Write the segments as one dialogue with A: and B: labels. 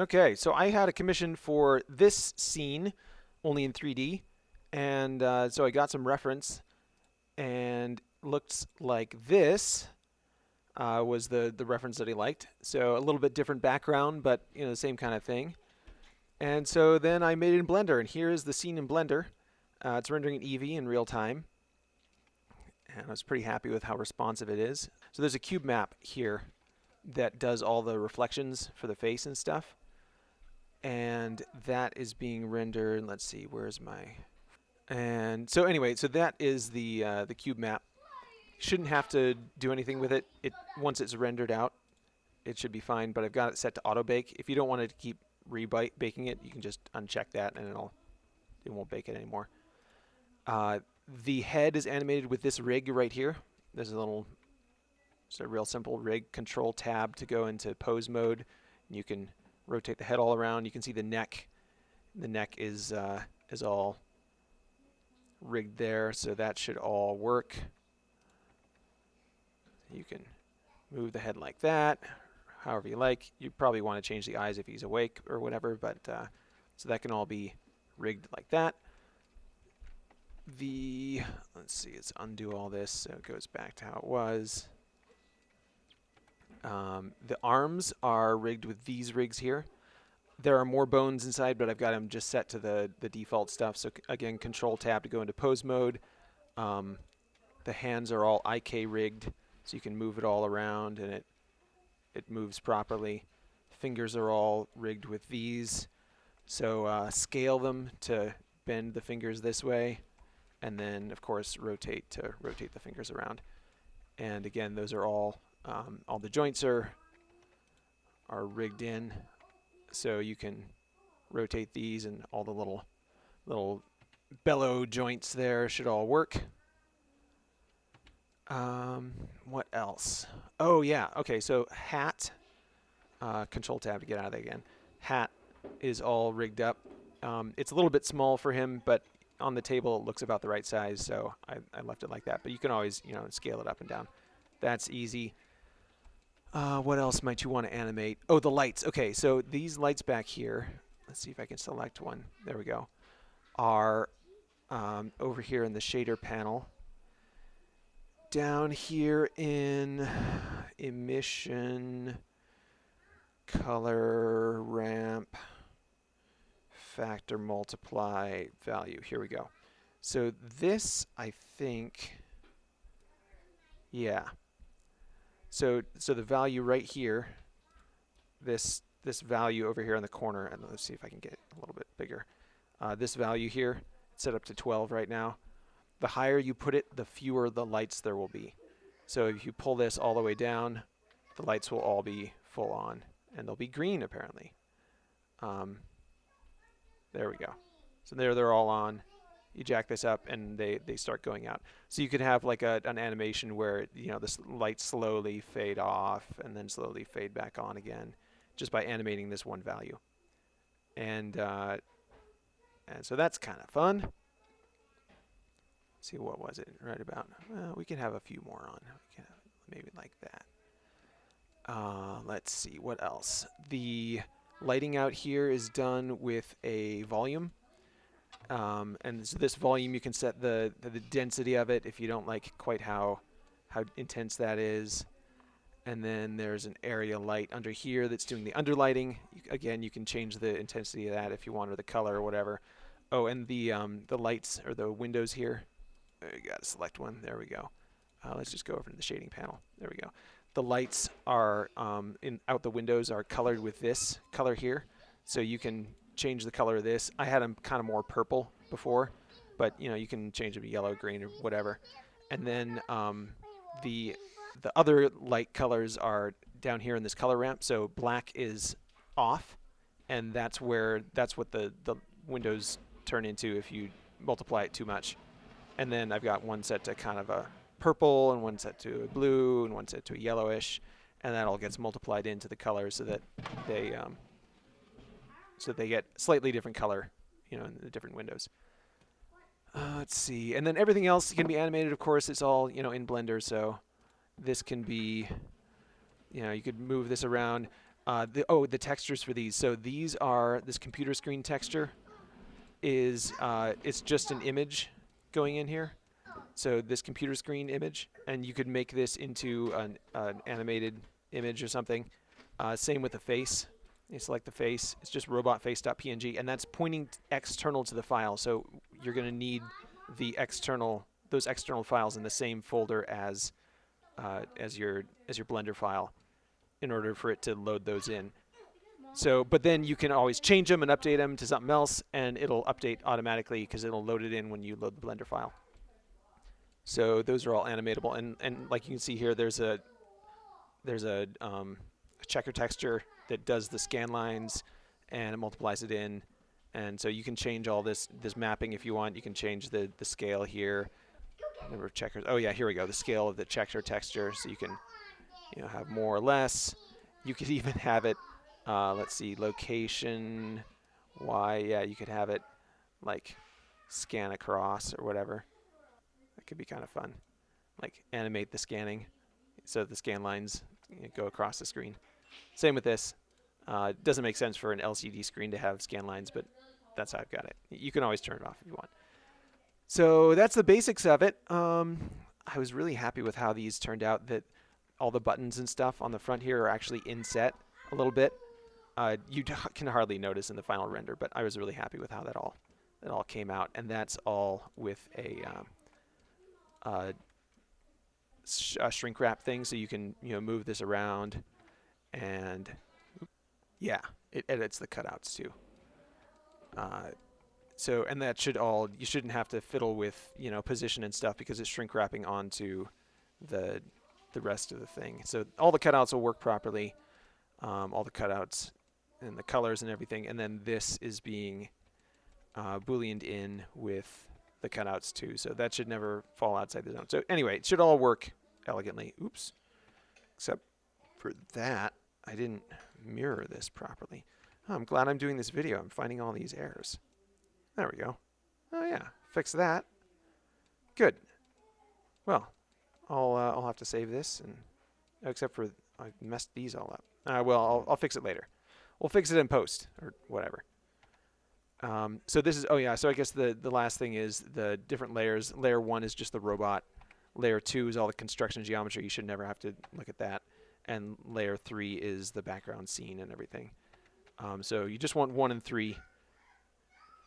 A: Okay, so I had a commission for this scene, only in 3D, and uh, so I got some reference, and looks like this uh, was the the reference that he liked. So a little bit different background, but you know the same kind of thing. And so then I made it in Blender, and here is the scene in Blender. Uh, it's rendering in Eevee in real time, and I was pretty happy with how responsive it is. So there's a cube map here that does all the reflections for the face and stuff and that is being rendered. Let's see, where's my and so anyway, so that is the uh, the cube map. Shouldn't have to do anything with it. It once it's rendered out, it should be fine. But I've got it set to auto bake. If you don't want to keep re-baking it, you can just uncheck that and it'll it won't bake it anymore. Uh, the head is animated with this rig right here. There's a little, it's a real simple rig. Control tab to go into pose mode. And you can rotate the head all around. You can see the neck. The neck is uh, is all rigged there, so that should all work. You can move the head like that, however you like. You probably want to change the eyes if he's awake or whatever, but uh, so that can all be rigged like that. The, let's see, let's undo all this so it goes back to how it was. Um, the arms are rigged with these rigs here. There are more bones inside, but I've got them just set to the, the default stuff. So again, control tab to go into pose mode. Um, the hands are all IK rigged, so you can move it all around and it, it moves properly. Fingers are all rigged with these. So uh, scale them to bend the fingers this way, and then of course rotate to rotate the fingers around. And again, those are all um, all the joints are are rigged in, so you can rotate these and all the little little bellow joints there should all work. Um, what else? Oh yeah, okay, so hat, uh, control tab to get out of there again. Hat is all rigged up. Um, it's a little bit small for him, but on the table it looks about the right size, so I, I left it like that. But you can always, you know, scale it up and down. That's easy. Uh, what else might you want to animate? Oh, the lights. Okay, so these lights back here, let's see if I can select one. There we go. Are um, over here in the shader panel. Down here in emission, color, ramp, factor, multiply, value. Here we go. So this, I think, yeah. So so the value right here, this this value over here in the corner, and let's see if I can get a little bit bigger. Uh, this value here, set up to 12 right now. The higher you put it, the fewer the lights there will be. So if you pull this all the way down, the lights will all be full on, and they'll be green apparently. Um, there we go. So there they're all on you jack this up and they, they start going out. So you could have like a, an animation where you know the lights slowly fade off and then slowly fade back on again just by animating this one value. And uh, and so that's kind of fun. Let's see what was it right about? Well, we can have a few more on. Maybe like that. Uh, let's see what else. The lighting out here is done with a volume um, and so this volume, you can set the, the, the density of it if you don't like quite how how intense that is. And then there's an area light under here that's doing the underlighting. You, again, you can change the intensity of that if you want, or the color or whatever. Oh, and the um, the lights or the windows here. You got to select one. There we go. Uh, let's just go over to the shading panel. There we go. The lights are um, in out the windows are colored with this color here, so you can change the color of this. I had them kind of more purple before, but you know you can change them to yellow, green, or whatever. And then um, the the other light colors are down here in this color ramp. So black is off, and that's where that's what the the windows turn into if you multiply it too much. And then I've got one set to kind of a purple, and one set to a blue, and one set to a yellowish, and that all gets multiplied into the colors so that they um, so they get slightly different color, you know, in the different windows. Uh, let's see, and then everything else can be animated. Of course, it's all you know in Blender, so this can be, you know, you could move this around. Uh, the, oh, the textures for these. So these are this computer screen texture is uh, it's just an image going in here. So this computer screen image, and you could make this into an, an animated image or something. Uh, same with the face. You select the face. It's just robotface.png, and that's pointing external to the file. So you're going to need the external those external files in the same folder as uh, as your as your Blender file in order for it to load those in. So, but then you can always change them and update them to something else, and it'll update automatically because it'll load it in when you load the Blender file. So those are all animatable, and and like you can see here, there's a there's a, um, a checker texture that does the scan lines, and it multiplies it in, and so you can change all this this mapping if you want. You can change the the scale here, number of checkers. Oh yeah, here we go. The scale of the checker texture, so you can you know have more or less. You could even have it. Uh, let's see, location. Y. Yeah, you could have it like scan across or whatever. That could be kind of fun. Like animate the scanning so the scan lines you know, go across the screen. Same with this. Uh, doesn't make sense for an LCD screen to have scan lines, but that's how I've got it. You can always turn it off if you want. So that's the basics of it. Um, I was really happy with how these turned out. That all the buttons and stuff on the front here are actually inset a little bit. Uh, you can hardly notice in the final render, but I was really happy with how that all that all came out, and that's all with a, um, uh, sh a shrink wrap thing, so you can you know move this around, and yeah, it edits the cutouts too. Uh, so, and that should all, you shouldn't have to fiddle with, you know, position and stuff because it's shrink wrapping onto the, the rest of the thing. So all the cutouts will work properly, um, all the cutouts and the colors and everything. And then this is being uh, booleaned in with the cutouts too. So that should never fall outside the zone. So anyway, it should all work elegantly. Oops. Except for that, I didn't mirror this properly. Oh, I'm glad I'm doing this video. I'm finding all these errors. There we go. Oh yeah, fix that. Good. Well, I'll uh, I'll have to save this, and except for I messed these all up. Uh, well, I'll, I'll fix it later. We'll fix it in post or whatever. Um, so this is oh yeah. So I guess the the last thing is the different layers. Layer one is just the robot. Layer two is all the construction geometry. You should never have to look at that. And layer three is the background scene and everything. Um, so you just want one and three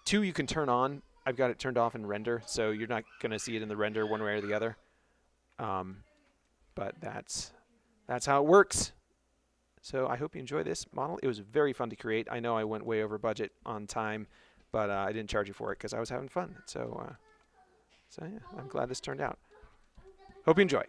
A: Two you can turn on. I've got it turned off in render, so you're not going to see it in the render one way or the other. Um, but that's that's how it works. So I hope you enjoy this model. It was very fun to create. I know I went way over budget on time, but uh, I didn't charge you for it because I was having fun. So, uh, so yeah, I'm glad this turned out. Hope you enjoy.